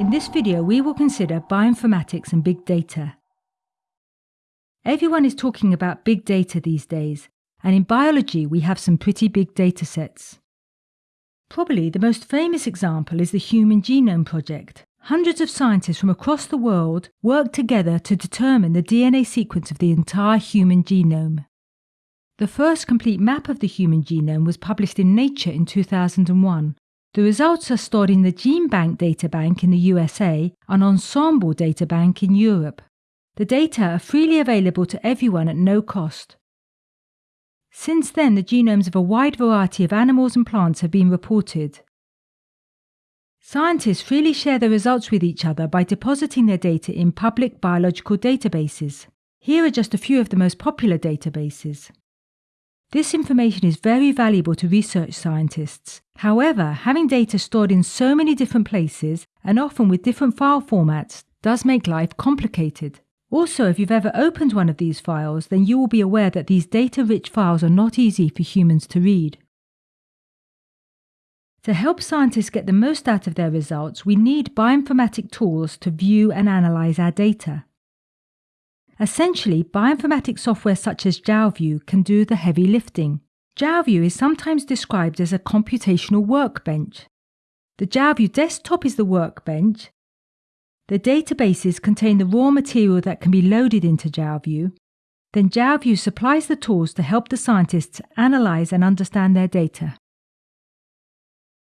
In this video, we will consider bioinformatics and big data. Everyone is talking about big data these days, and in biology, we have some pretty big data sets. Probably the most famous example is the Human Genome Project. Hundreds of scientists from across the world work together to determine the DNA sequence of the entire human genome. The first complete map of the human genome was published in Nature in 2001. The results are stored in the GenBank databank in the USA and Ensembl databank in Europe. The data are freely available to everyone at no cost. Since then, the genomes of a wide variety of animals and plants have been reported. Scientists freely share the results with each other by depositing their data in public biological databases. Here are just a few of the most popular databases. This information is very valuable to research scientists. However, having data stored in so many different places and often with different file formats does make life complicated. Also, if you've ever opened one of these files, then you will be aware that these data rich files are not easy for humans to read. To help scientists get the most out of their results, we need bioinformatic tools to view and analyze our data. Essentially, bioinformatics software such as JALView can do the heavy lifting. JALView is sometimes described as a computational workbench. The JALView desktop is the workbench. The databases contain the raw material that can be loaded into JALView. Then JALView supplies the tools to help the scientists analyze and understand their data.